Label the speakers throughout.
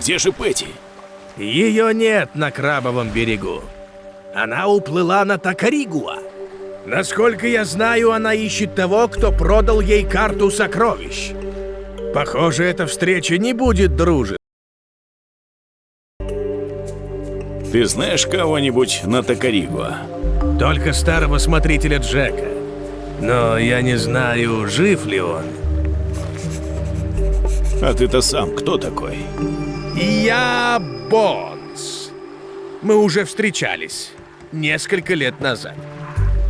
Speaker 1: Где же Пэти?
Speaker 2: Ее нет на Крабовом берегу. Она уплыла на Такаригуа. Насколько я знаю, она ищет того, кто продал ей карту сокровищ. Похоже, эта встреча не будет дружи.
Speaker 1: Ты знаешь кого-нибудь на Токаригуа?
Speaker 2: Только старого смотрителя Джека. Но я не знаю, жив ли он.
Speaker 1: А ты-то сам кто такой?
Speaker 2: Я Бонс. Мы уже встречались несколько лет назад.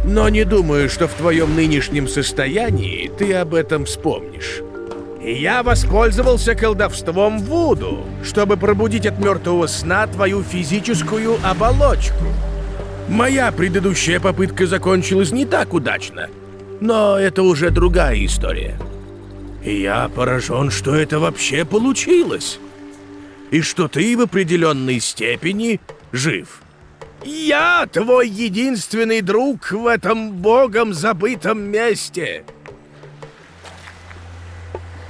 Speaker 2: Но не думаю, что в твоем нынешнем состоянии ты об этом вспомнишь. Я воспользовался колдовством Вуду, чтобы пробудить от мертвого сна твою физическую оболочку. Моя предыдущая попытка закончилась не так удачно, но это уже другая история. Я поражен, что это вообще получилось. И что ты в определенной степени жив. Я твой единственный друг в этом богом забытом месте.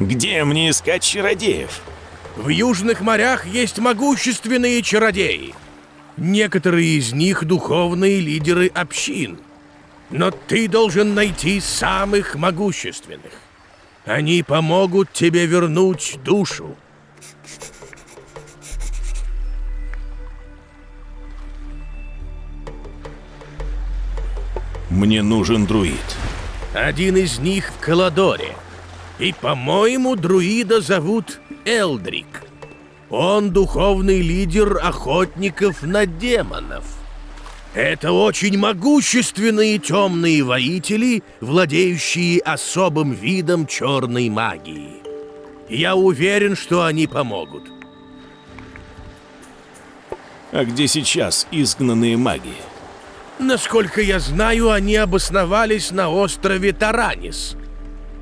Speaker 1: Где мне искать чародеев?
Speaker 2: В южных морях есть могущественные чародеи. Некоторые из них духовные лидеры общин. Но ты должен найти самых могущественных. Они помогут тебе вернуть душу.
Speaker 1: Мне нужен друид.
Speaker 2: Один из них в Каладоре. И, по-моему, друида зовут Элдрик. Он духовный лидер охотников на демонов. Это очень могущественные темные воители, владеющие особым видом черной магии. Я уверен, что они помогут.
Speaker 1: А где сейчас изгнанные маги?
Speaker 2: Насколько я знаю, они обосновались на острове Таранис.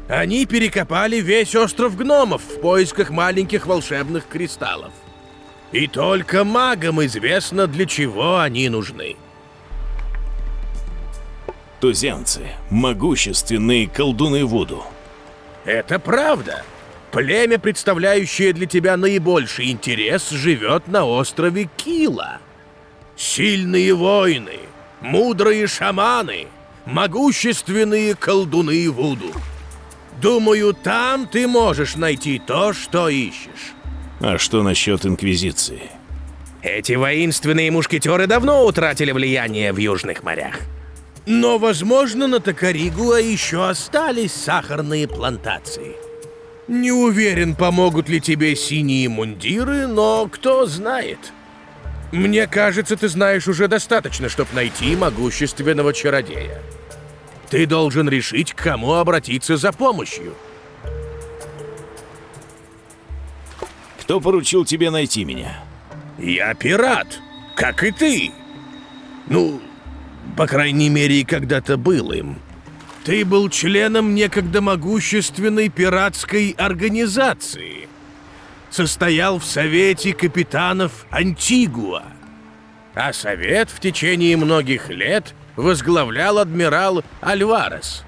Speaker 2: Они перекопали весь остров гномов в поисках маленьких волшебных кристаллов. И только магам известно, для чего они нужны.
Speaker 1: Туземцы – могущественные колдуны Вуду.
Speaker 2: Это правда. Племя, представляющее для тебя наибольший интерес, живет на острове Кила. Сильные воины, мудрые шаманы, могущественные колдуны Вуду. Думаю, там ты можешь найти то, что ищешь.
Speaker 1: А что насчет Инквизиции?
Speaker 2: Эти воинственные мушкетеры давно утратили влияние в Южных морях. Но, возможно, на Токаригуа еще остались сахарные плантации. Не уверен, помогут ли тебе синие мундиры, но кто знает. Мне кажется, ты знаешь уже достаточно, чтобы найти могущественного чародея. Ты должен решить, к кому обратиться за помощью.
Speaker 1: Кто поручил тебе найти меня?
Speaker 2: Я пират, как и ты. Ну, по крайней мере, когда-то был им. Ты был членом некогда могущественной пиратской организации. Состоял в Совете капитанов Антигуа. А Совет в течение многих лет возглавлял адмирал Альварес.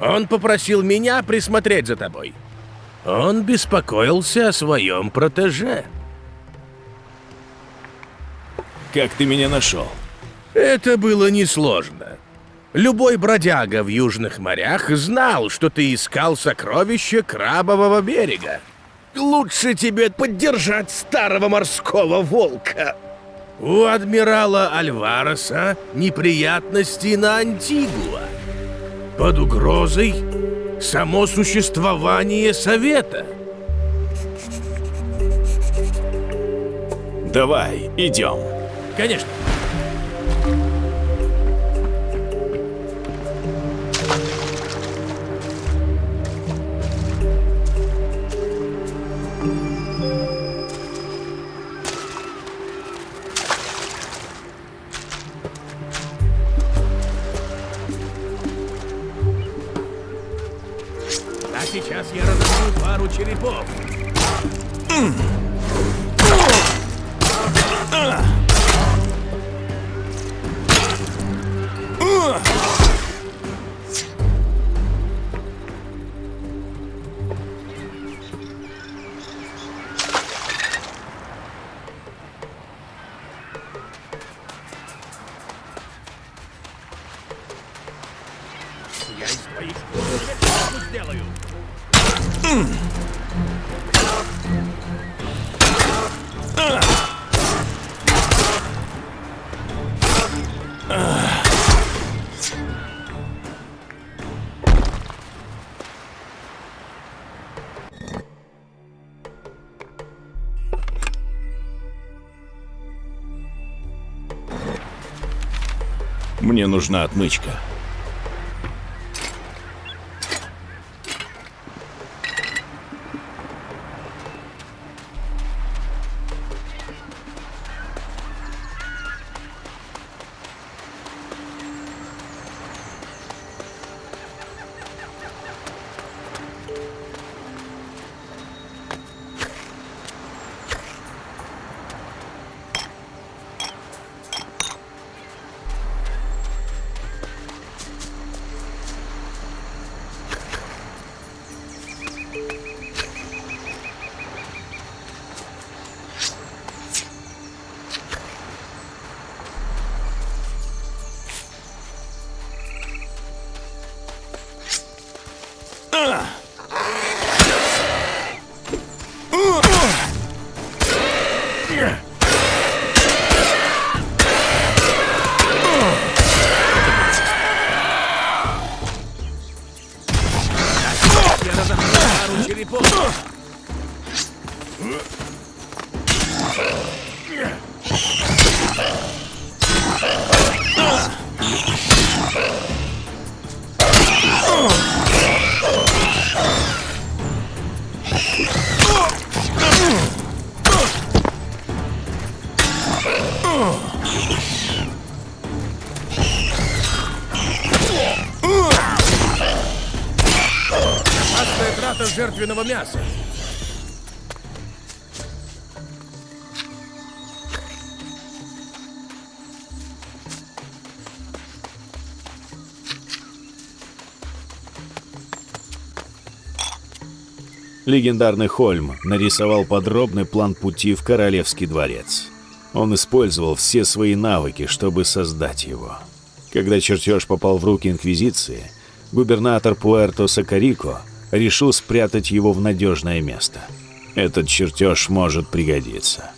Speaker 2: Он попросил меня присмотреть за тобой. Он беспокоился о своем протеже.
Speaker 1: Как ты меня нашел?
Speaker 2: Это было несложно. Любой бродяга в южных морях знал, что ты искал сокровища Крабового берега. Лучше тебе поддержать старого морского волка. У адмирала Альвареса неприятности на Антигуа. Под угрозой само существование Совета.
Speaker 1: Давай, идем.
Speaker 2: Конечно.
Speaker 1: Мне нужна отмычка.
Speaker 2: Трата жертвенного мяса.
Speaker 1: Легендарный Хольм нарисовал подробный план пути в Королевский дворец. Он использовал все свои навыки, чтобы создать его. Когда чертеж попал в руки Инквизиции, губернатор Пуэрто Сакарико решил спрятать его в надежное место. Этот чертеж может пригодиться.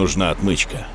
Speaker 1: Нужна отмычка.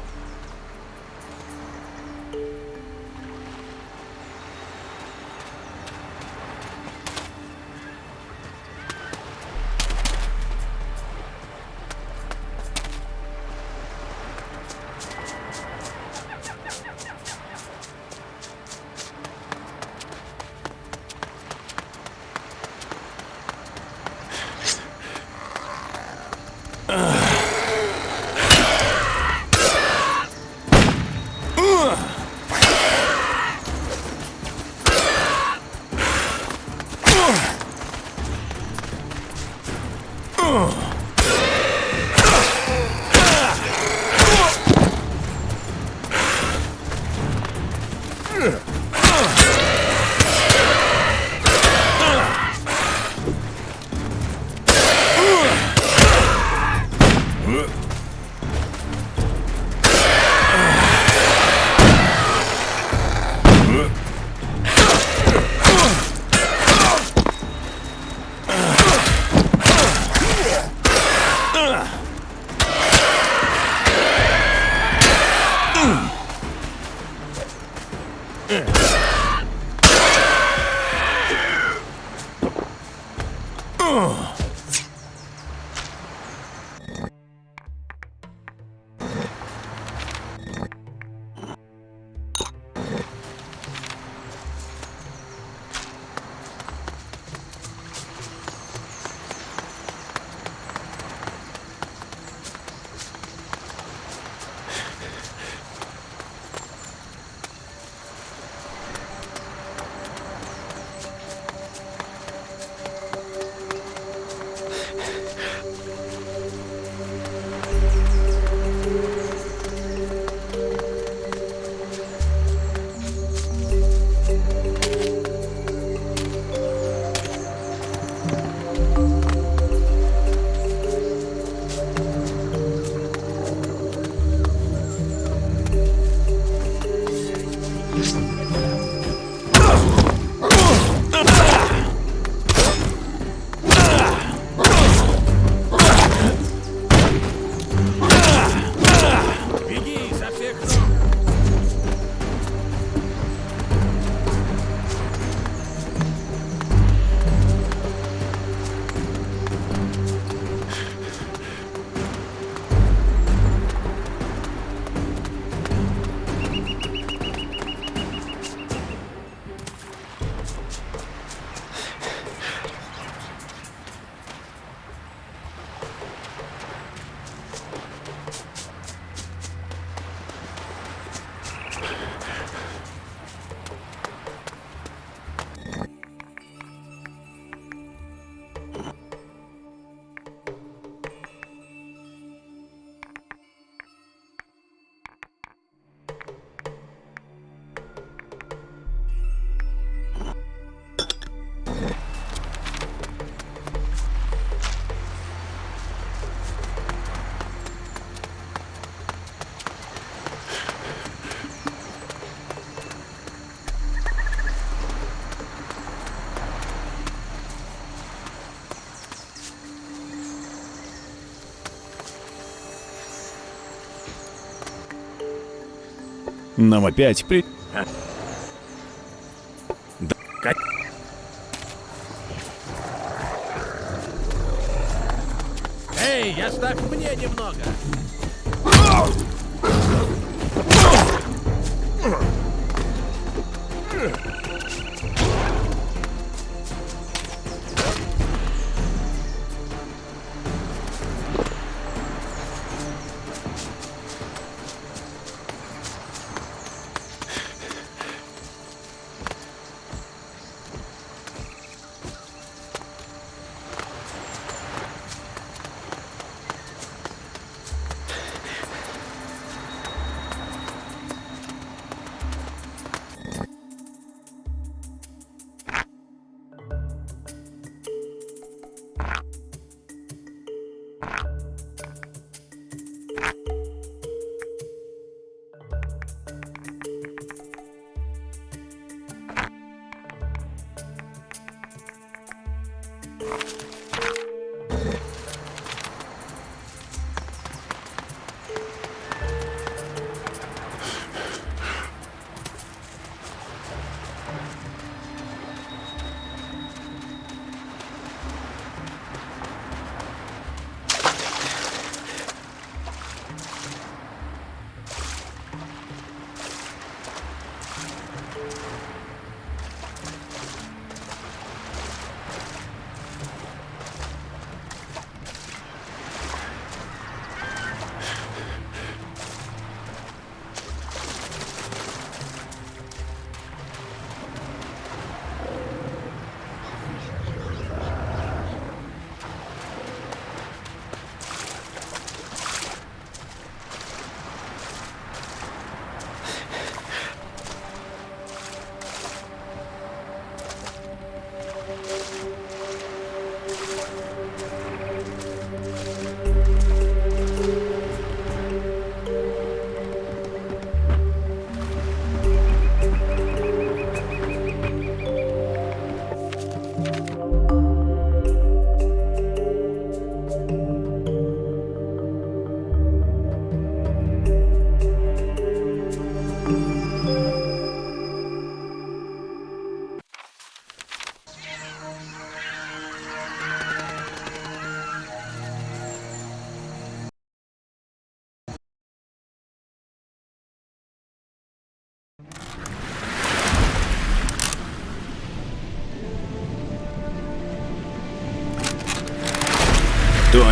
Speaker 2: Нам опять при...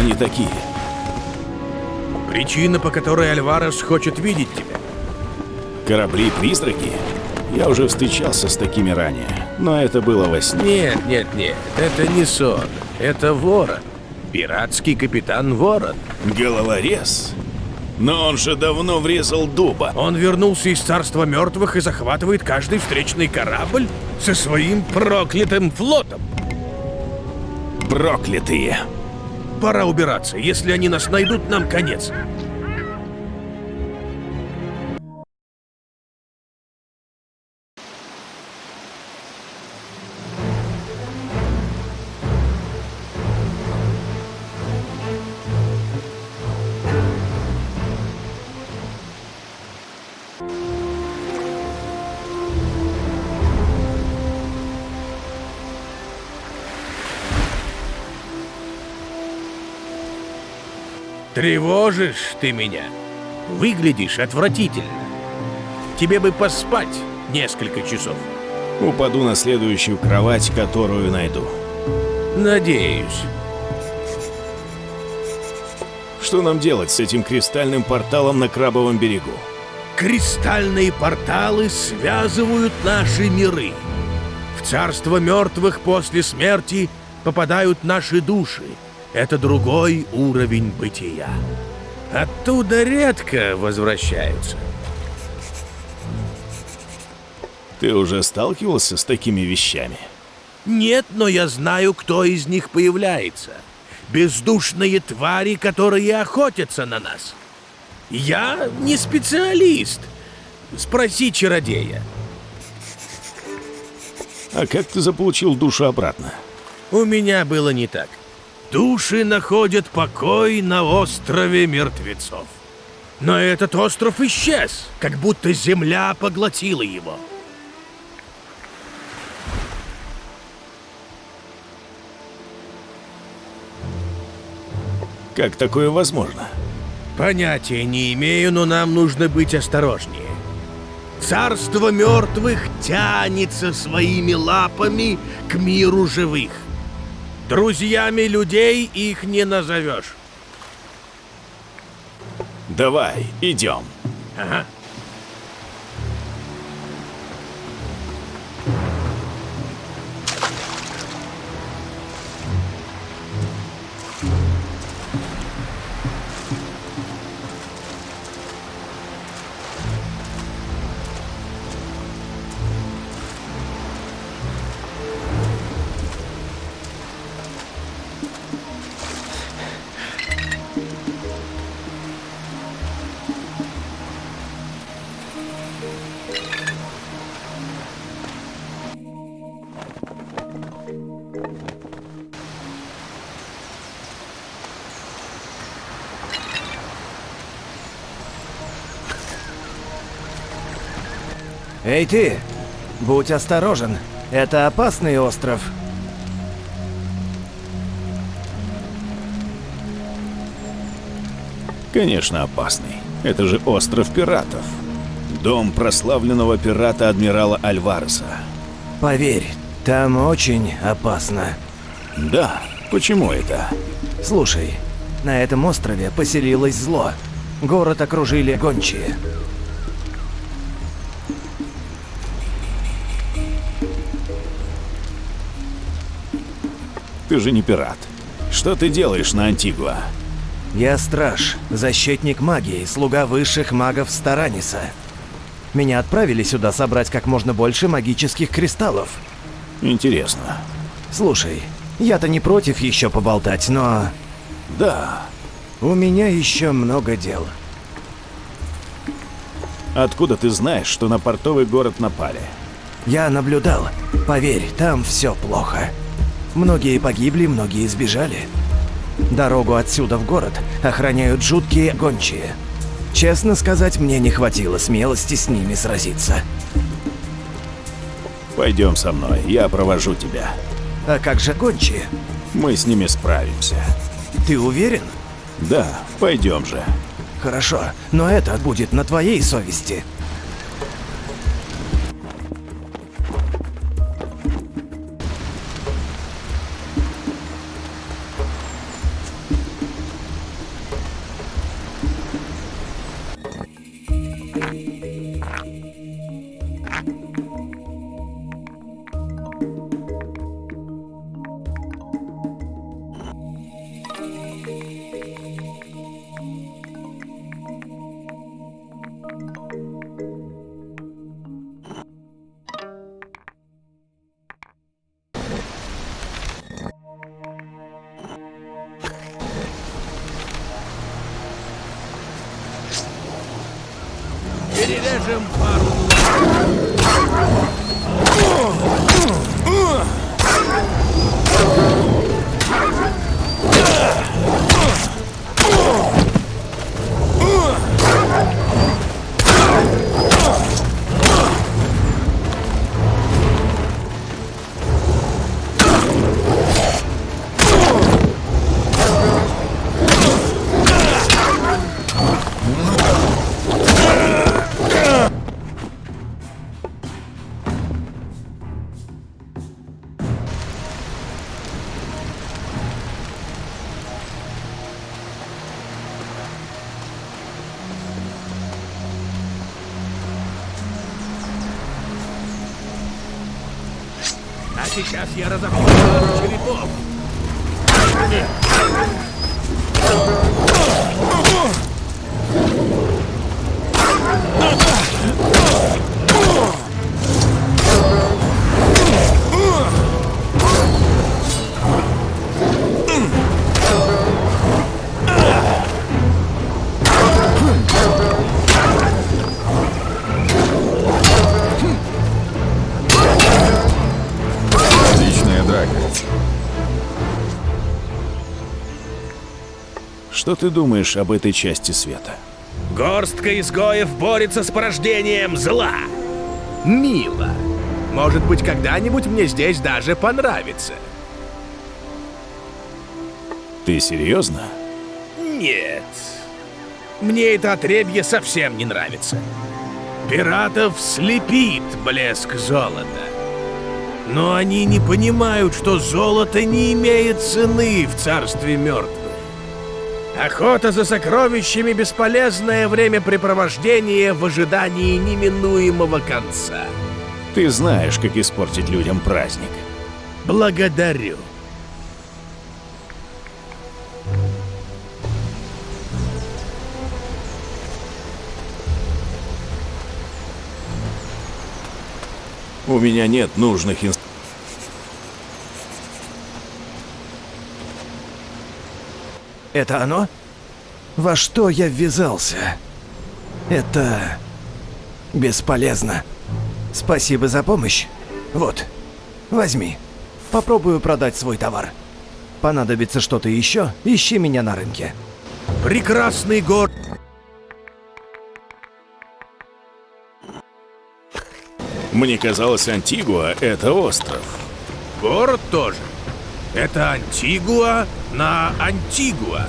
Speaker 1: они такие?
Speaker 2: Причина, по которой Альварес хочет видеть тебя.
Speaker 1: Корабли-призраки? Я уже встречался с такими ранее, но это было во сне.
Speaker 2: Нет, нет, нет, это не сон. Это ворон. Пиратский капитан Ворон.
Speaker 1: Головорез? Но он же давно врезал дуба.
Speaker 2: Он вернулся из царства мертвых и захватывает каждый встречный корабль со своим проклятым флотом.
Speaker 1: Проклятые.
Speaker 2: Пора убираться. Если они нас найдут, нам конец. Тревожишь ты меня. Выглядишь отвратительно. Тебе бы поспать несколько часов.
Speaker 1: Упаду на следующую кровать, которую найду.
Speaker 2: Надеюсь.
Speaker 1: Что нам делать с этим кристальным порталом на Крабовом берегу?
Speaker 2: Кристальные порталы связывают наши миры. В царство мертвых после смерти попадают наши души. Это другой уровень бытия. Оттуда редко возвращаются.
Speaker 1: Ты уже сталкивался с такими вещами?
Speaker 2: Нет, но я знаю, кто из них появляется. Бездушные твари, которые охотятся на нас. Я не специалист. Спроси чародея.
Speaker 1: А как ты заполучил душу обратно?
Speaker 2: У меня было не так. Души находят покой на острове мертвецов. Но этот остров исчез, как будто земля поглотила его.
Speaker 1: Как такое возможно?
Speaker 2: Понятия не имею, но нам нужно быть осторожнее. Царство мертвых тянется своими лапами к миру живых. Друзьями людей их не назовешь.
Speaker 1: Давай, идем.
Speaker 2: Ага.
Speaker 3: Эй ты! Будь осторожен. Это опасный остров.
Speaker 1: Конечно, опасный. Это же остров пиратов. Дом прославленного пирата адмирала Альвареса.
Speaker 3: Поверь, там очень опасно.
Speaker 1: Да, почему это?
Speaker 3: Слушай, на этом острове поселилось зло. Город окружили гончие.
Speaker 1: Ты же не пират. Что ты делаешь на Антигуа?
Speaker 3: Я страж, защитник магии, слуга высших магов Стараниса. Меня отправили сюда собрать как можно больше магических кристаллов.
Speaker 1: Интересно.
Speaker 3: Слушай, я-то не против еще поболтать, но
Speaker 1: Да.
Speaker 3: у меня еще много дел.
Speaker 1: Откуда ты знаешь, что на портовый город напали?
Speaker 3: Я наблюдал. Поверь, там все плохо. Многие погибли, многие сбежали. Дорогу отсюда в город охраняют жуткие гончие. Честно сказать, мне не хватило смелости с ними сразиться.
Speaker 1: Пойдем со мной, я провожу тебя.
Speaker 3: А как же гончие?
Speaker 1: Мы с ними справимся.
Speaker 3: Ты уверен?
Speaker 1: Да, пойдем же.
Speaker 3: Хорошо, но это будет на твоей совести.
Speaker 2: Я разобью
Speaker 1: Что ты думаешь об этой части света?
Speaker 2: Горстка изгоев борется с порождением зла. Мило. Может быть, когда-нибудь мне здесь даже понравится.
Speaker 1: Ты серьезно?
Speaker 2: Нет. Мне это отребье совсем не нравится. Пиратов слепит блеск золота. Но они не понимают, что золото не имеет цены в царстве мертвых. Охота за сокровищами — бесполезное времяпрепровождение в ожидании неминуемого конца.
Speaker 1: Ты знаешь, как испортить людям праздник.
Speaker 2: Благодарю.
Speaker 1: У меня нет нужных инструментов.
Speaker 3: Это оно? Во что я ввязался? Это... бесполезно. Спасибо за помощь. Вот, возьми. Попробую продать свой товар. Понадобится что-то еще, ищи меня на рынке.
Speaker 2: Прекрасный город.
Speaker 1: Мне казалось, Антигуа — это остров.
Speaker 2: Город тоже. Это Антигуа на Антигуа.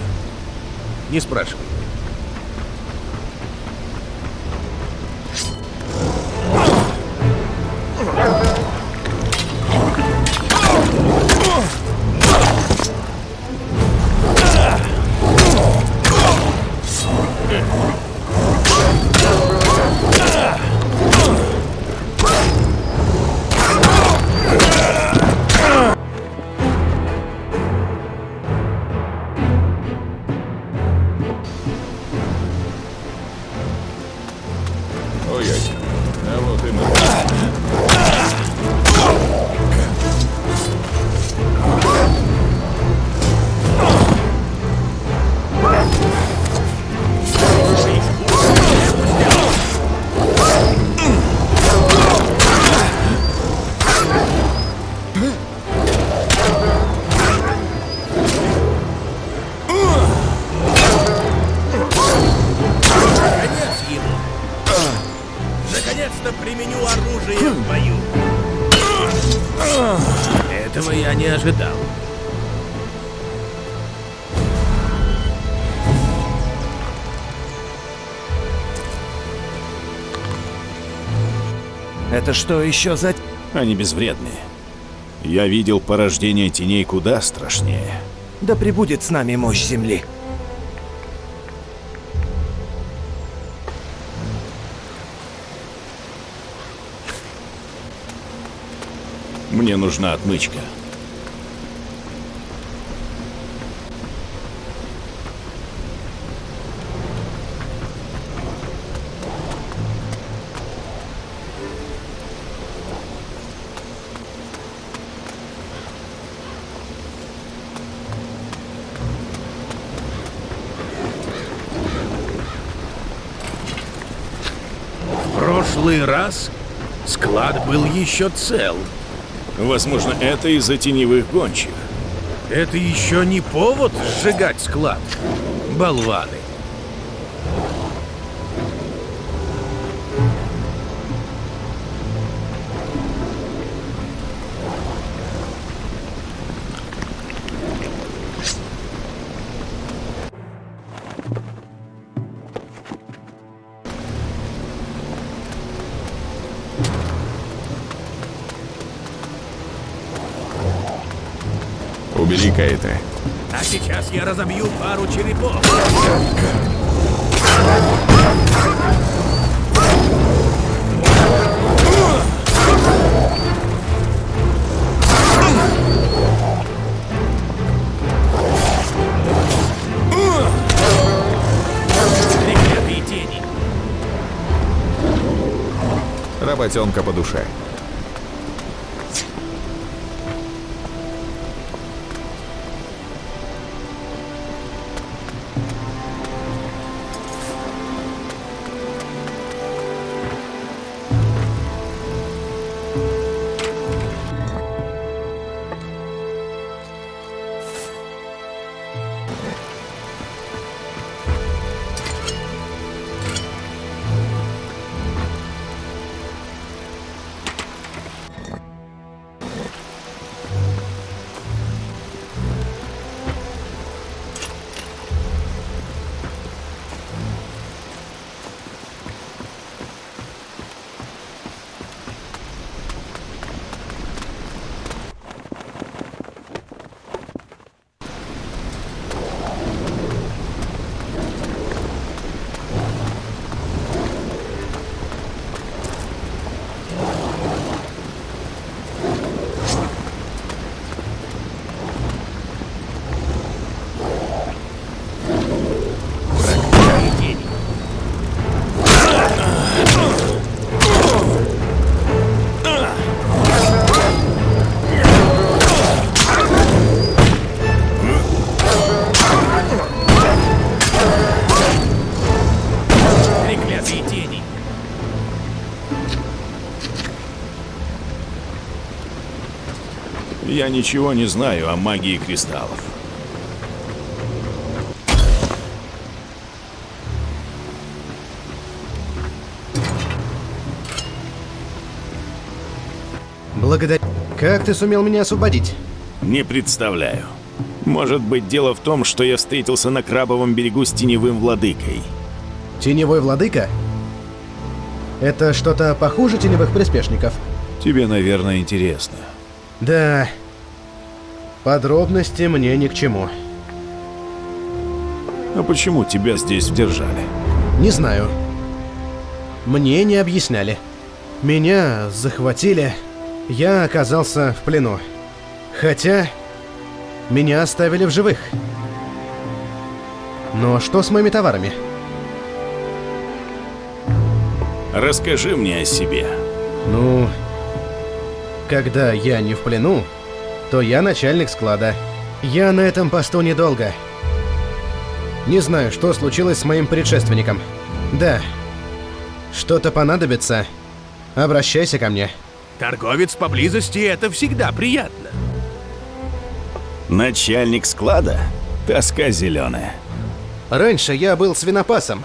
Speaker 2: Не спрашивай.
Speaker 3: Что еще за...
Speaker 1: Они безвредные. Я видел порождение теней куда страшнее.
Speaker 3: Да пребудет с нами мощь Земли.
Speaker 1: Мне нужна отмычка.
Speaker 2: Прошлый раз склад был еще цел.
Speaker 1: Возможно, это из-за теневых гончих.
Speaker 2: Это еще не повод сжигать склад. Болваны.
Speaker 4: Работенка по душе.
Speaker 1: Я ничего не знаю о магии кристаллов.
Speaker 5: Благодарю. Как ты сумел меня освободить?
Speaker 1: Не представляю. Может быть, дело в том, что я встретился на Крабовом берегу с теневым владыкой.
Speaker 5: Теневой владыка? Это что-то похуже теневых приспешников?
Speaker 1: Тебе, наверное, интересно.
Speaker 5: Да. Подробности мне ни к чему.
Speaker 1: А почему тебя здесь держали?
Speaker 5: Не знаю. Мне не объясняли. Меня захватили. Я оказался в плену. Хотя... Меня оставили в живых. Но что с моими товарами?
Speaker 1: Расскажи мне о себе.
Speaker 5: Ну... Когда я не в плену, то я начальник склада. Я на этом посту недолго. Не знаю, что случилось с моим предшественником. Да. Что-то понадобится. Обращайся ко мне.
Speaker 2: Торговец поблизости — это всегда приятно.
Speaker 1: Начальник склада? Тоска зеленая.
Speaker 5: Раньше я был свинопасом.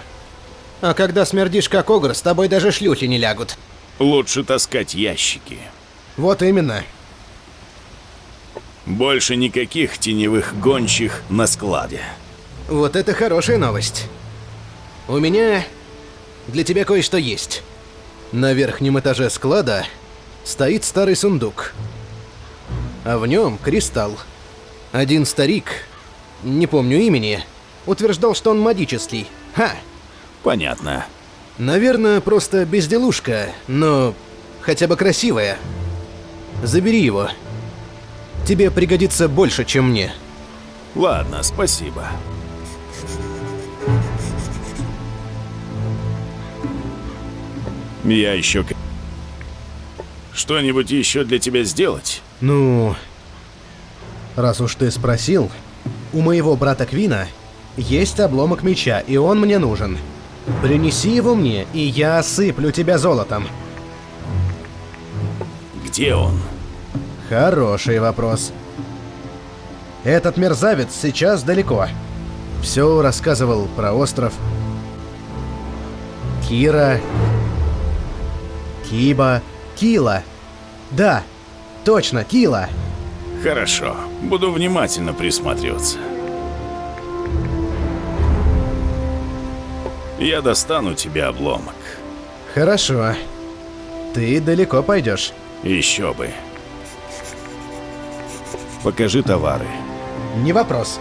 Speaker 5: А когда смердишь как огр, с тобой даже шлюхи не лягут.
Speaker 1: Лучше таскать ящики.
Speaker 5: Вот именно.
Speaker 1: Больше никаких теневых гончих на складе.
Speaker 5: Вот это хорошая новость. У меня для тебя кое-что есть. На верхнем этаже склада стоит старый сундук. А в нем кристалл. Один старик, не помню имени, утверждал, что он магический. Ха!
Speaker 1: Понятно.
Speaker 5: Наверное, просто безделушка, но хотя бы красивая. Забери его. Тебе пригодится больше, чем мне.
Speaker 1: Ладно, спасибо. Я еще... Что-нибудь еще для тебя сделать?
Speaker 5: Ну, раз уж ты спросил, у моего брата Квина есть обломок меча, и он мне нужен. Принеси его мне, и я осыплю тебя золотом.
Speaker 1: Где он?
Speaker 5: Хороший вопрос. Этот мерзавец сейчас далеко. Все рассказывал про остров. Кира. Киба. Кила. Да, точно, Кила.
Speaker 1: Хорошо, буду внимательно присматриваться. Я достану тебе обломок.
Speaker 5: Хорошо. Ты далеко пойдешь.
Speaker 1: Еще бы. Покажи товары.
Speaker 5: Не вопрос.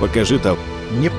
Speaker 1: Покажи товары.
Speaker 5: Не...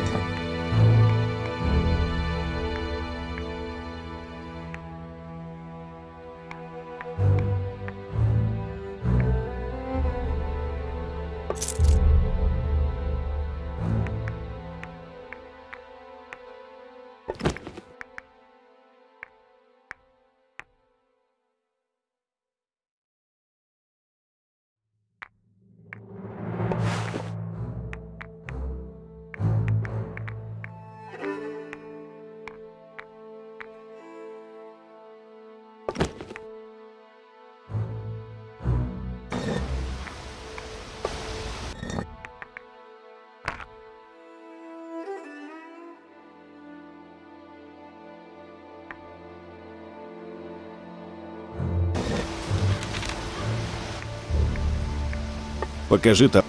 Speaker 1: Покажи товары.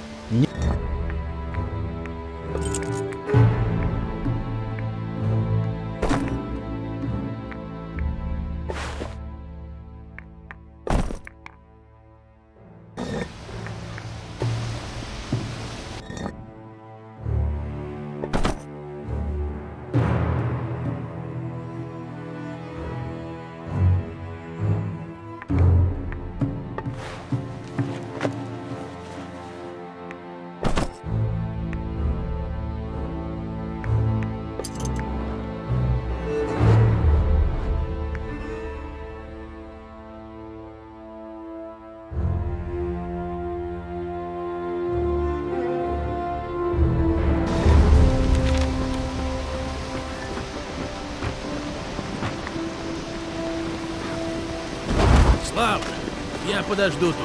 Speaker 2: Подожду тут.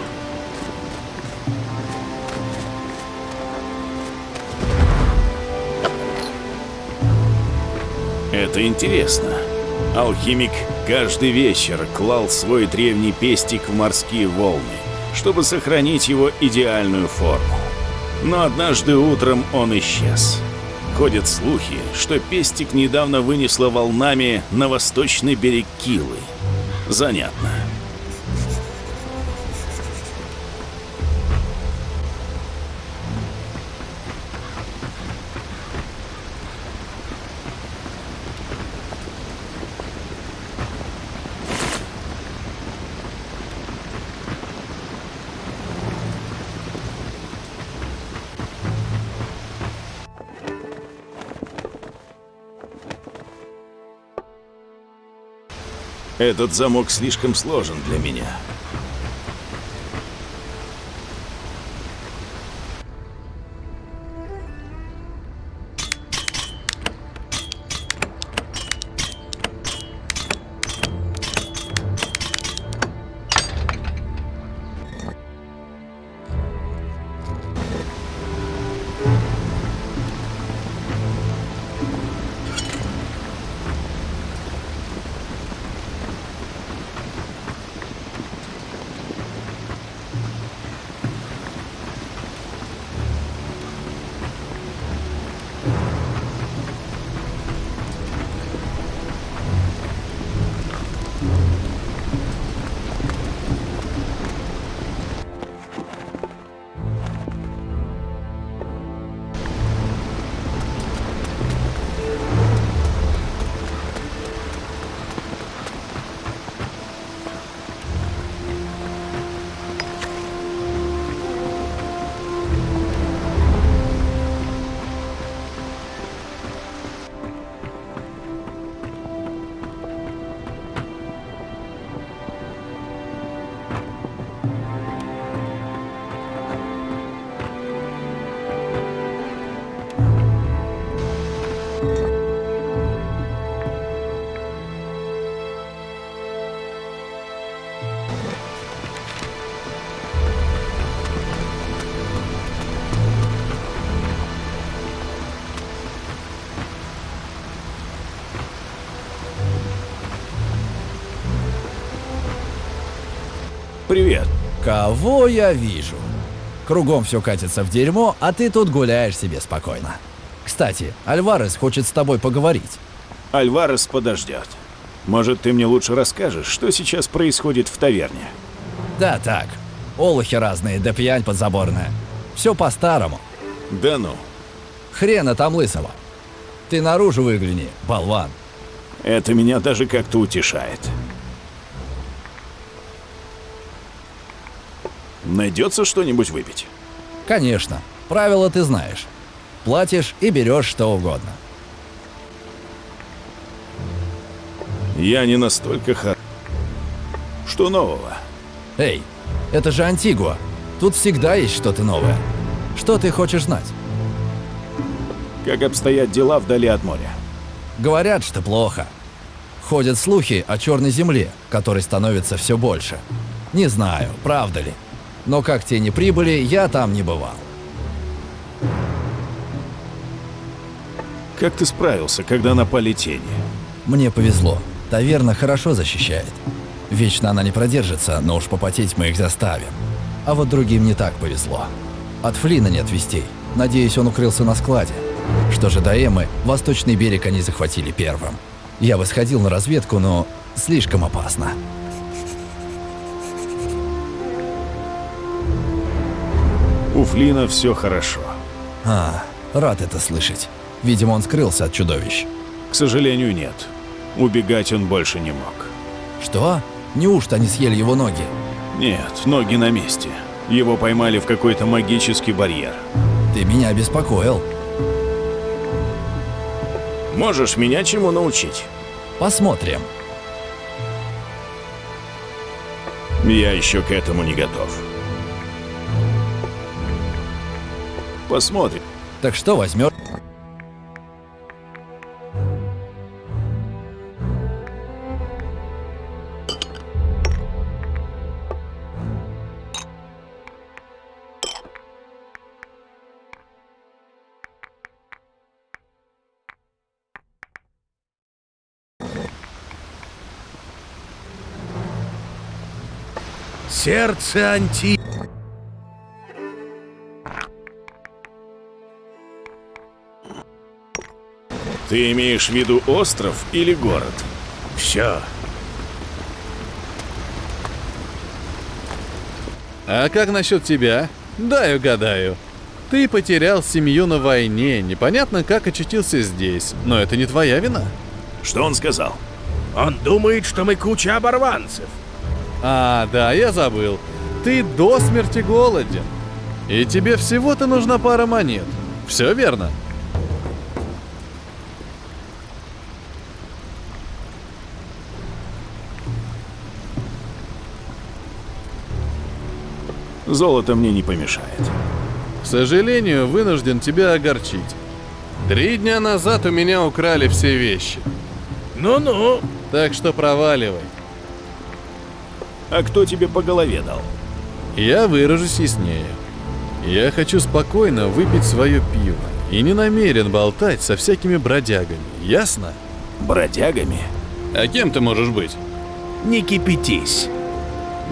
Speaker 1: Это интересно. Алхимик каждый вечер клал свой древний пестик в морские волны, чтобы сохранить его идеальную форму. Но однажды утром он исчез. Ходят слухи, что пестик недавно вынесло волнами на восточный берег Килы. Занятно. Этот замок слишком сложен для меня.
Speaker 6: Кого я вижу? Кругом все катится в дерьмо, а ты тут гуляешь себе спокойно. Кстати, Альварес хочет с тобой поговорить.
Speaker 1: Альварес подождет. Может, ты мне лучше расскажешь, что сейчас происходит в таверне?
Speaker 6: Да так, олухи разные, да пьянь подзаборная. Все по-старому.
Speaker 1: Да ну.
Speaker 6: Хрена там лысого. Ты наружу выгляни, болван.
Speaker 1: Это меня даже как-то утешает. Найдется что-нибудь выпить?
Speaker 6: Конечно, правила ты знаешь. Платишь и берешь что угодно.
Speaker 1: Я не настолько хор... Что нового?
Speaker 6: Эй, это же Антигуа. Тут всегда есть что-то новое. Что ты хочешь знать?
Speaker 1: Как обстоят дела вдали от моря?
Speaker 6: Говорят, что плохо. Ходят слухи о черной земле, которой становится все больше. Не знаю, правда ли. Но как те не прибыли, я там не бывал.
Speaker 1: Как ты справился, когда напали тени?
Speaker 6: Мне повезло. Таверна хорошо защищает. Вечно она не продержится, но уж попотеть мы их заставим. А вот другим не так повезло. От Флина нет вестей. Надеюсь, он укрылся на складе. Что же до Эммы, восточный берег они захватили первым. Я бы сходил на разведку, но слишком опасно.
Speaker 1: У Флина все хорошо.
Speaker 6: А, рад это слышать. Видимо, он скрылся от чудовищ.
Speaker 1: К сожалению, нет. Убегать он больше не мог.
Speaker 6: Что? Неужто они съели его ноги?
Speaker 1: Нет, ноги на месте. Его поймали в какой-то магический барьер.
Speaker 6: Ты меня беспокоил.
Speaker 1: Можешь меня чему научить?
Speaker 6: Посмотрим.
Speaker 1: Я еще к этому не готов. Посмотрим.
Speaker 6: Так что возьмешь?
Speaker 2: Сердце Анти...
Speaker 1: Ты имеешь в виду остров или город?
Speaker 2: Все.
Speaker 7: А как насчет тебя? Дай угадаю. Ты потерял семью на войне, непонятно как очутился здесь, но это не твоя вина.
Speaker 1: Что он сказал?
Speaker 2: Он думает, что мы куча оборванцев.
Speaker 7: А, да, я забыл. Ты до смерти голоден. И тебе всего-то нужна пара монет. Все верно?
Speaker 1: Золото мне не помешает.
Speaker 7: К сожалению, вынужден тебя огорчить. Три дня назад у меня украли все вещи.
Speaker 2: Ну-ну.
Speaker 7: Так что проваливай.
Speaker 1: А кто тебе по голове дал?
Speaker 7: Я выражусь яснее. Я хочу спокойно выпить свое пиво и не намерен болтать со всякими бродягами, ясно?
Speaker 1: Бродягами?
Speaker 7: А кем ты можешь быть?
Speaker 2: Не кипятись.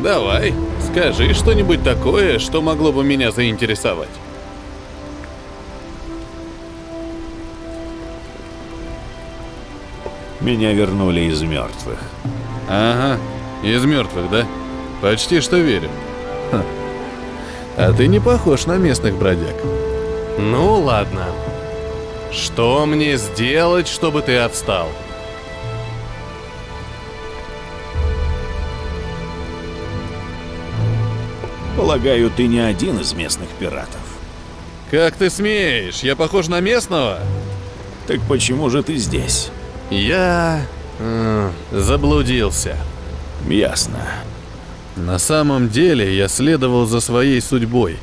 Speaker 7: Давай, скажи что-нибудь такое, что могло бы меня заинтересовать.
Speaker 1: Меня вернули из мертвых.
Speaker 7: Ага, из мертвых, да? Почти что верю. Ха. А ты не похож на местных бродяг. Ну ладно. Что мне сделать, чтобы ты отстал?
Speaker 1: Полагаю, ты не один из местных пиратов.
Speaker 7: Как ты смеешь? Я похож на местного?
Speaker 1: Так почему же ты здесь?
Speaker 7: Я... м, заблудился.
Speaker 1: Ясно.
Speaker 7: На самом деле я следовал за своей судьбой.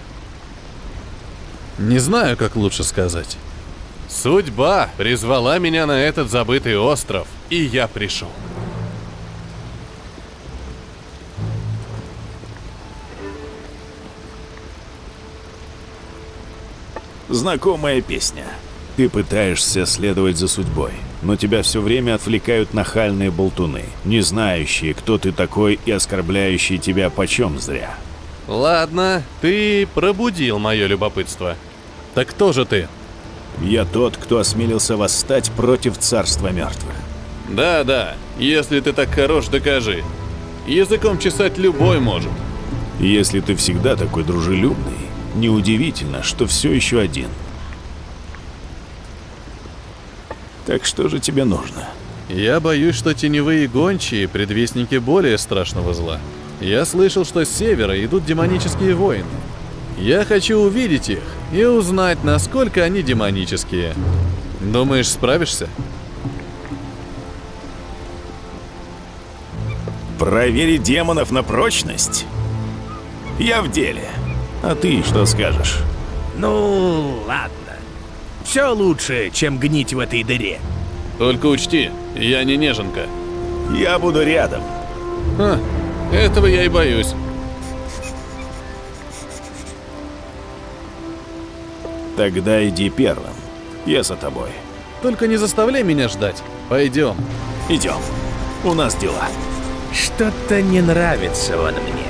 Speaker 7: Не знаю, как лучше сказать. Судьба призвала меня на этот забытый остров, и я пришел.
Speaker 1: Знакомая песня. Ты пытаешься следовать за судьбой, но тебя все время отвлекают нахальные болтуны, не знающие, кто ты такой и оскорбляющие тебя почем зря.
Speaker 7: Ладно, ты пробудил мое любопытство. Так кто же ты?
Speaker 1: Я тот, кто осмелился восстать против царства мертвых.
Speaker 7: Да-да, если ты так хорош, докажи. Языком чесать любой может.
Speaker 1: Если ты всегда такой дружелюбный, неудивительно, что все еще один. Так что же тебе нужно?
Speaker 7: Я боюсь, что теневые гончие – предвестники более страшного зла. Я слышал, что с севера идут демонические воины. Я хочу увидеть их и узнать, насколько они демонические. Думаешь, справишься?
Speaker 1: Проверить демонов на прочность? Я в деле. А ты что скажешь?
Speaker 2: Ну, ладно. Все лучше, чем гнить в этой дыре.
Speaker 7: Только учти, я не неженка.
Speaker 1: Я буду рядом.
Speaker 7: Ха, этого я и боюсь.
Speaker 1: Тогда иди первым. Я за тобой.
Speaker 7: Только не заставляй меня ждать. Пойдем.
Speaker 1: Идем. У нас дела.
Speaker 2: Что-то не нравится он мне.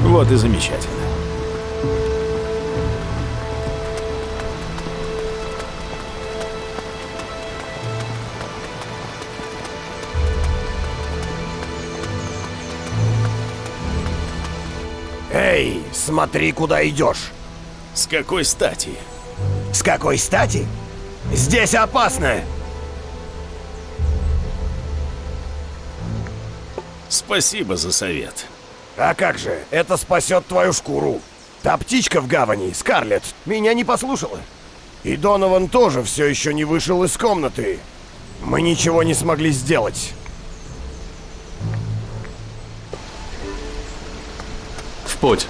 Speaker 1: Вот и замечательно.
Speaker 8: Смотри, куда идешь.
Speaker 1: С какой стати?
Speaker 8: С какой стати? Здесь опасно.
Speaker 1: Спасибо за совет.
Speaker 8: А как же, это спасет твою шкуру. Та птичка в гавани, Скарлетт, меня не послушала. И Донован тоже все еще не вышел из комнаты. Мы ничего не смогли сделать.
Speaker 7: В путь.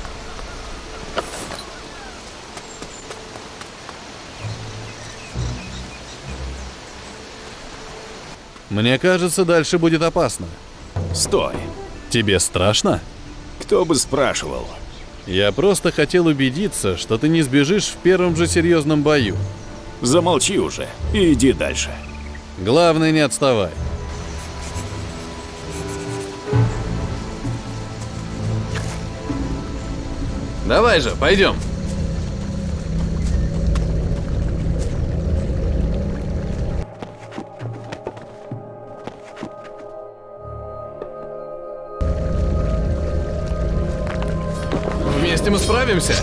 Speaker 7: Мне кажется, дальше будет опасно.
Speaker 1: Стой.
Speaker 7: Тебе страшно?
Speaker 1: Кто бы спрашивал?
Speaker 7: Я просто хотел убедиться, что ты не сбежишь в первом же серьезном бою.
Speaker 1: Замолчи уже и иди дальше.
Speaker 7: Главное, не отставай. Давай же, пойдем. Вместе мы справимся.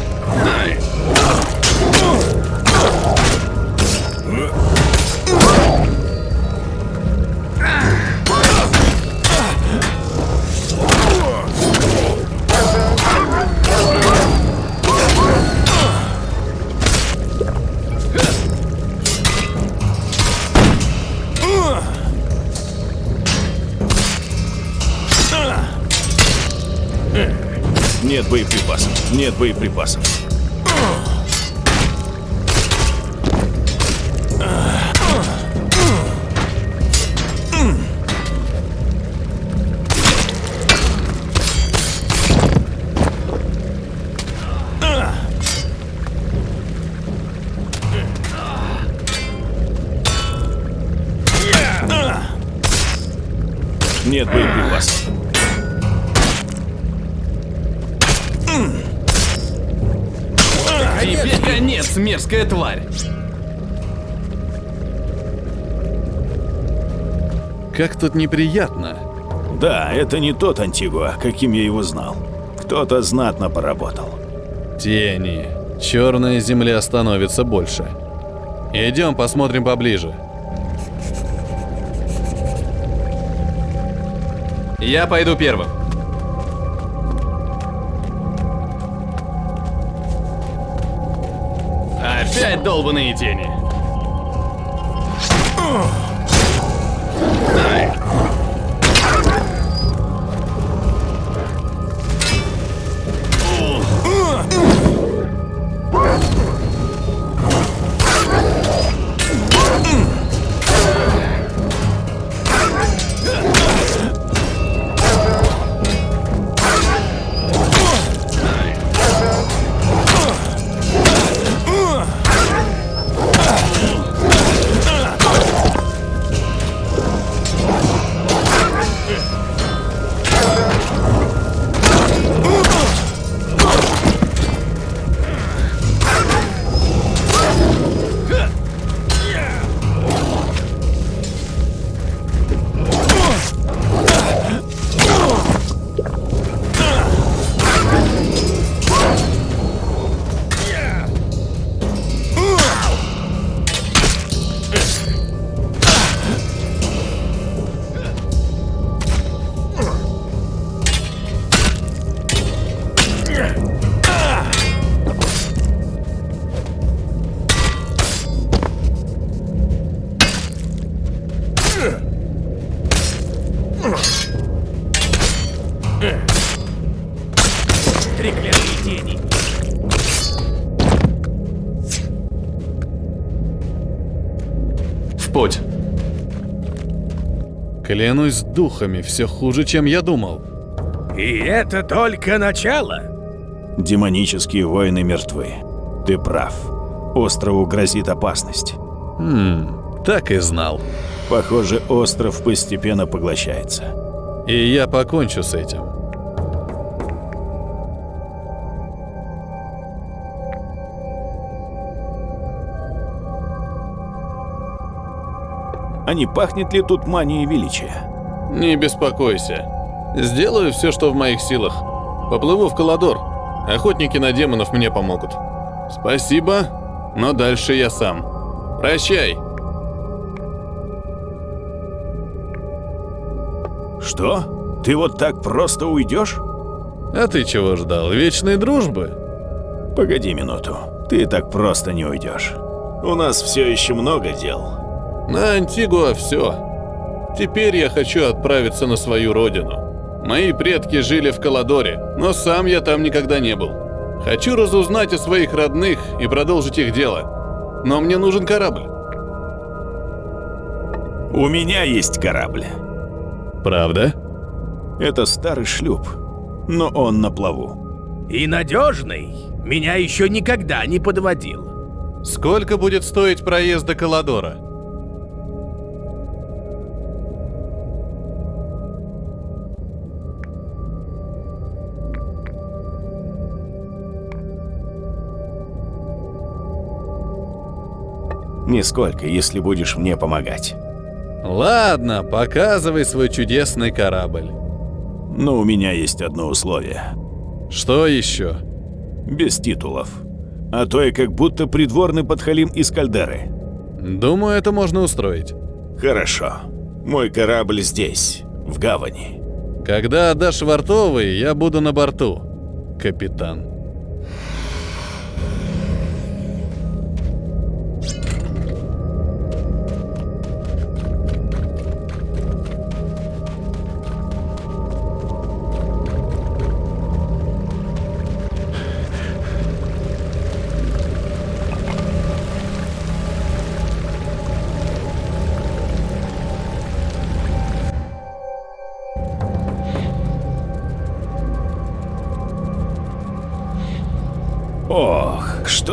Speaker 1: Нет Нет боеприпасов.
Speaker 7: Мерзкая тварь! Как тут неприятно.
Speaker 1: Да, это не тот Антигуа, каким я его знал. Кто-то знатно поработал.
Speaker 7: Тени. Черная земля становится больше. Идем посмотрим поближе. Я пойду первым. Долбаные тени. Клянусь духами, все хуже, чем я думал.
Speaker 2: И это только начало.
Speaker 1: Демонические воины мертвы. Ты прав. Острову грозит опасность.
Speaker 7: Хм, так и знал.
Speaker 1: Похоже, остров постепенно поглощается.
Speaker 7: И я покончу с этим.
Speaker 1: А не пахнет ли тут манией величия?
Speaker 7: Не беспокойся. Сделаю все, что в моих силах. Поплыву в Каладор. Охотники на демонов мне помогут. Спасибо, но дальше я сам. Прощай.
Speaker 1: Что? Ты вот так просто уйдешь?
Speaker 7: А ты чего ждал? Вечной дружбы?
Speaker 1: Погоди минуту. Ты так просто не уйдешь. У нас все еще много дел.
Speaker 7: На Антигуа все. Теперь я хочу отправиться на свою родину. Мои предки жили в Каладоре, но сам я там никогда не был. Хочу разузнать о своих родных и продолжить их дело. Но мне нужен корабль.
Speaker 1: У меня есть корабль.
Speaker 7: Правда?
Speaker 1: Это старый шлюп, но он на плаву.
Speaker 2: И надежный. Меня еще никогда не подводил.
Speaker 7: Сколько будет стоить проезд до Каладора?
Speaker 1: Нисколько, если будешь мне помогать.
Speaker 7: Ладно, показывай свой чудесный корабль.
Speaker 1: Но у меня есть одно условие.
Speaker 7: Что еще?
Speaker 1: Без титулов. А то я как будто придворный подхалим из Кальдеры.
Speaker 7: Думаю, это можно устроить.
Speaker 1: Хорошо. Мой корабль здесь, в гавани.
Speaker 7: Когда отдашь вартовый, я буду на борту, капитан.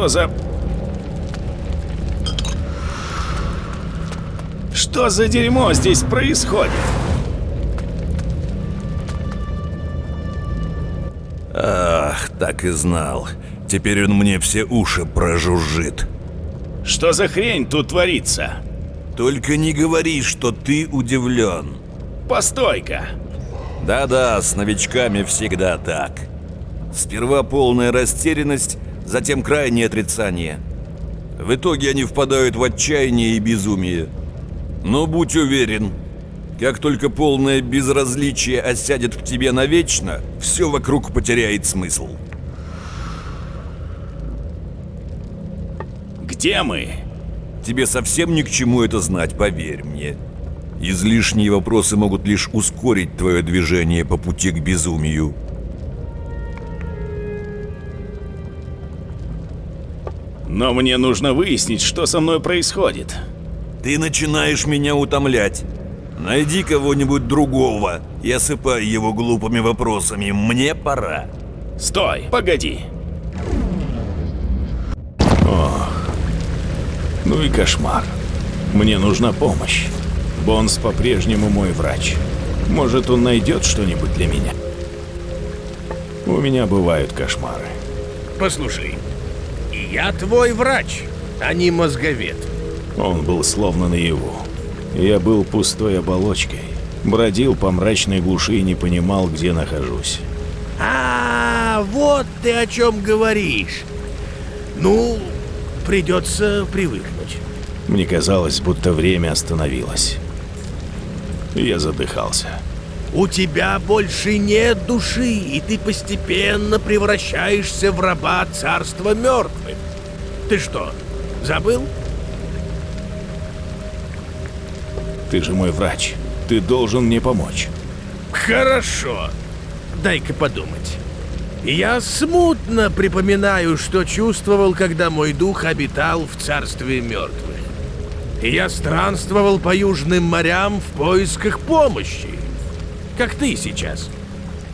Speaker 1: Что за... Что за дерьмо здесь происходит?
Speaker 9: Ах, так и знал. Теперь он мне все уши прожужжит.
Speaker 1: Что за хрень тут творится?
Speaker 9: Только не говори, что ты удивлен.
Speaker 1: Постой-ка.
Speaker 9: Да-да, с новичками всегда так. Сперва полная растерянность, затем крайнее отрицание. В итоге они впадают в отчаяние и безумие. Но будь уверен, как только полное безразличие осядет в тебе навечно, все вокруг потеряет смысл.
Speaker 1: Где мы?
Speaker 9: Тебе совсем ни к чему это знать, поверь мне. Излишние вопросы могут лишь ускорить твое движение по пути к безумию.
Speaker 1: Но мне нужно выяснить, что со мной происходит.
Speaker 9: Ты начинаешь меня утомлять. Найди кого-нибудь другого и осыпай его глупыми вопросами. Мне пора.
Speaker 1: Стой, погоди. Ох, ну и кошмар. Мне нужна помощь. Бонс по-прежнему мой врач. Может, он найдет что-нибудь для меня? У меня бывают кошмары.
Speaker 2: Послушай, я твой врач, а не мозговед.
Speaker 1: Он был словно наяву. Я был пустой оболочкой. Бродил по мрачной глуши и не понимал, где нахожусь.
Speaker 2: А, вот ты о чем говоришь. Ну, придется привыкнуть.
Speaker 1: Мне казалось, будто время остановилось. Я задыхался.
Speaker 2: У тебя больше нет души, и ты постепенно превращаешься в раба царства мертвых. Ты что, забыл?
Speaker 1: Ты же мой врач. Ты должен мне помочь.
Speaker 2: Хорошо. Дай-ка подумать. Я смутно припоминаю, что чувствовал, когда мой дух обитал в царстве мертвых. Я странствовал по южным морям в поисках помощи. Как ты сейчас.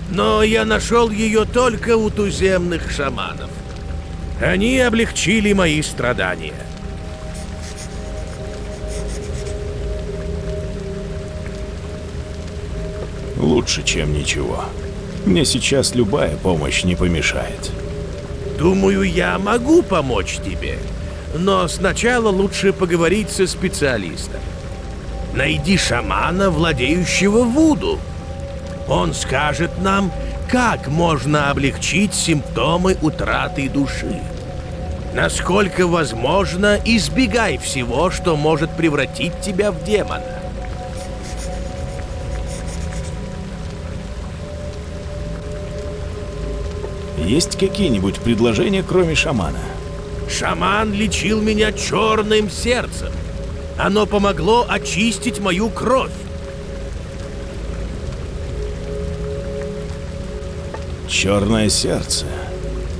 Speaker 2: Но я нашел ее только у туземных шаманов. Они облегчили мои страдания.
Speaker 1: Лучше, чем ничего. Мне сейчас любая помощь не помешает.
Speaker 2: Думаю, я могу помочь тебе. Но сначала лучше поговорить со специалистом. Найди шамана, владеющего вуду. Он скажет нам, как можно облегчить симптомы утраты души. Насколько возможно, избегай всего, что может превратить тебя в демона.
Speaker 1: Есть какие-нибудь предложения, кроме шамана?
Speaker 2: Шаман лечил меня черным сердцем. Оно помогло очистить мою кровь.
Speaker 1: Черное сердце.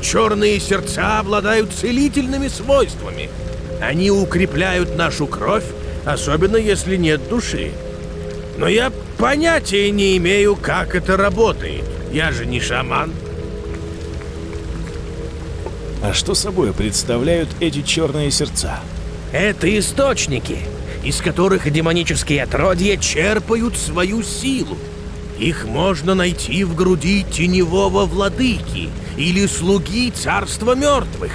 Speaker 2: Черные сердца обладают целительными свойствами. Они укрепляют нашу кровь, особенно если нет души. Но я понятия не имею, как это работает. Я же не шаман.
Speaker 1: А что собой представляют эти черные сердца?
Speaker 2: Это источники, из которых демонические отродья черпают свою силу. Их можно найти в груди теневого владыки или слуги царства мертвых.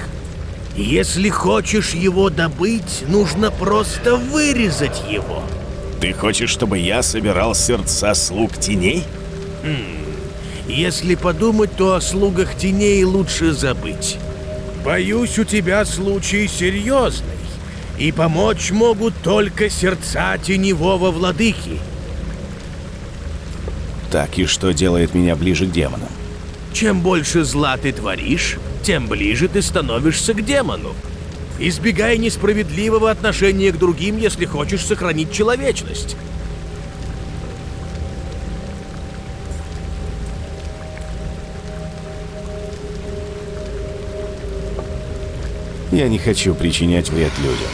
Speaker 2: Если хочешь его добыть, нужно просто вырезать его.
Speaker 1: Ты хочешь, чтобы я собирал сердца слуг теней?
Speaker 2: Если подумать, то о слугах теней лучше забыть. Боюсь, у тебя случай серьезный, и помочь могут только сердца теневого владыки.
Speaker 1: Так, и что делает меня ближе к демонам?
Speaker 2: Чем больше зла ты творишь, тем ближе ты становишься к демону. Избегай несправедливого отношения к другим, если хочешь сохранить человечность.
Speaker 1: Я не хочу причинять вред людям.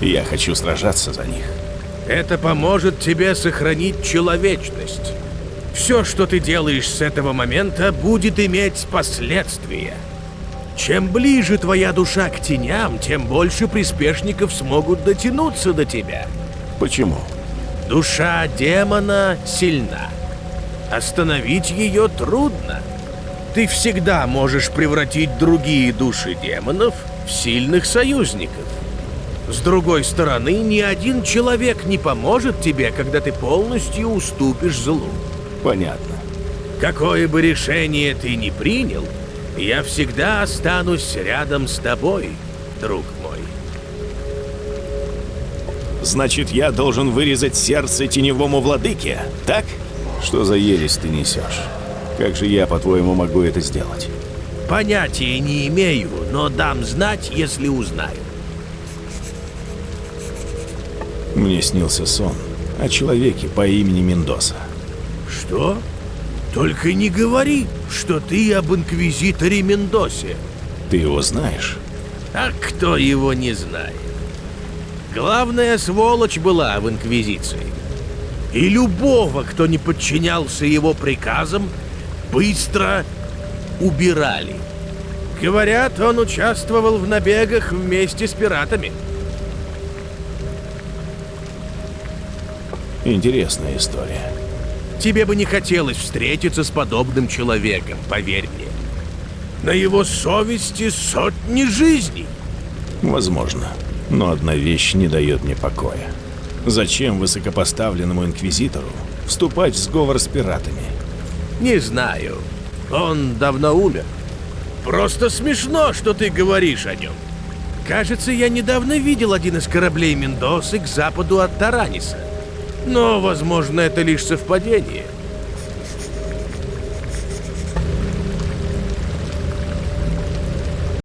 Speaker 1: Я хочу сражаться за них.
Speaker 2: Это поможет тебе сохранить человечность. Все, что ты делаешь с этого момента, будет иметь последствия. Чем ближе твоя душа к теням, тем больше приспешников смогут дотянуться до тебя.
Speaker 1: Почему?
Speaker 2: Душа демона сильна. Остановить ее трудно. Ты всегда можешь превратить другие души демонов в сильных союзников. С другой стороны, ни один человек не поможет тебе, когда ты полностью уступишь злу.
Speaker 1: Понятно.
Speaker 2: Какое бы решение ты ни принял, я всегда останусь рядом с тобой, друг мой.
Speaker 1: Значит, я должен вырезать сердце теневому владыке, так? Что за ересь ты несешь? Как же я, по-твоему, могу это сделать?
Speaker 2: Понятия не имею, но дам знать, если узнаю.
Speaker 1: Мне снился сон о человеке по имени Мендоса.
Speaker 2: Что? Только не говори, что ты об инквизиторе Мендосе.
Speaker 1: Ты его знаешь?
Speaker 2: А кто его не знает? Главная сволочь была в инквизиции. И любого, кто не подчинялся его приказам, быстро убирали. Говорят, он участвовал в набегах вместе с пиратами.
Speaker 1: Интересная история.
Speaker 2: Тебе бы не хотелось встретиться с подобным человеком, поверь мне. На его совести сотни жизней.
Speaker 1: Возможно. Но одна вещь не дает мне покоя. Зачем высокопоставленному инквизитору вступать в сговор с пиратами?
Speaker 2: Не знаю. Он давно умер. Просто смешно, что ты говоришь о нем. Кажется, я недавно видел один из кораблей Мендосы к западу от Тараниса. Но, возможно, это лишь совпадение.